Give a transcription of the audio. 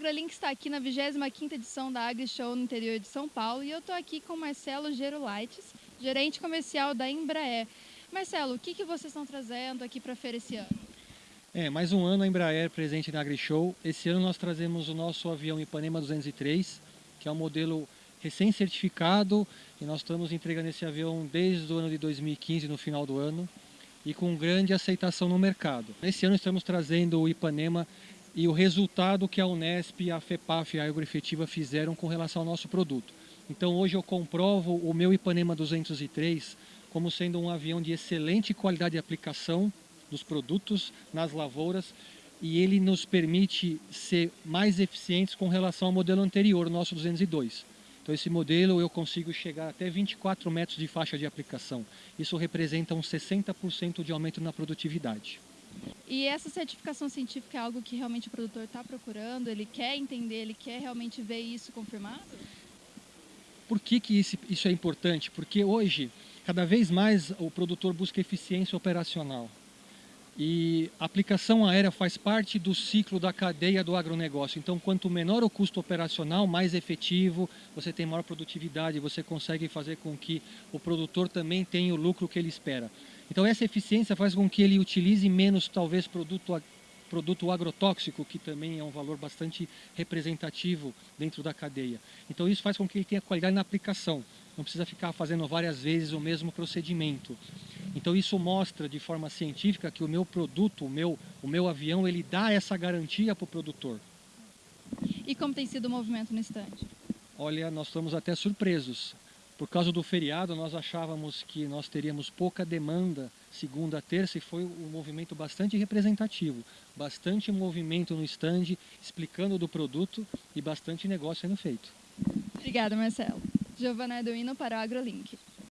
AgroLink está aqui na 25ª edição da AgriShow no interior de São Paulo e eu estou aqui com Marcelo Gerulaites, gerente comercial da Embraer. Marcelo, o que, que vocês estão trazendo aqui para a feira esse ano? É, mais um ano a Embraer presente na AgriShow. Esse ano nós trazemos o nosso avião Ipanema 203, que é um modelo recém-certificado e nós estamos entregando esse avião desde o ano de 2015, no final do ano, e com grande aceitação no mercado. Esse ano estamos trazendo o Ipanema e o resultado que a Unesp, a FEPAF e a Agroefetiva fizeram com relação ao nosso produto. Então hoje eu comprovo o meu Ipanema 203 como sendo um avião de excelente qualidade de aplicação dos produtos nas lavouras e ele nos permite ser mais eficientes com relação ao modelo anterior, nosso 202. Então esse modelo eu consigo chegar até 24 metros de faixa de aplicação. Isso representa um 60% de aumento na produtividade. E essa certificação científica é algo que realmente o produtor está procurando, ele quer entender, ele quer realmente ver isso confirmado? Por que, que isso é importante? Porque hoje, cada vez mais o produtor busca eficiência operacional. E a aplicação aérea faz parte do ciclo da cadeia do agronegócio. Então, quanto menor o custo operacional, mais efetivo, você tem maior produtividade, você consegue fazer com que o produtor também tenha o lucro que ele espera. Então essa eficiência faz com que ele utilize menos, talvez, produto, produto agrotóxico, que também é um valor bastante representativo dentro da cadeia. Então isso faz com que ele tenha qualidade na aplicação. Não precisa ficar fazendo várias vezes o mesmo procedimento. Então isso mostra de forma científica que o meu produto, o meu, o meu avião, ele dá essa garantia para o produtor. E como tem sido o movimento no estande? Olha, nós estamos até surpresos. Por causa do feriado, nós achávamos que nós teríamos pouca demanda segunda, terça e foi um movimento bastante representativo. Bastante movimento no stand, explicando do produto e bastante negócio sendo feito. Obrigada, Marcelo. Giovana Eduino para o AgroLink.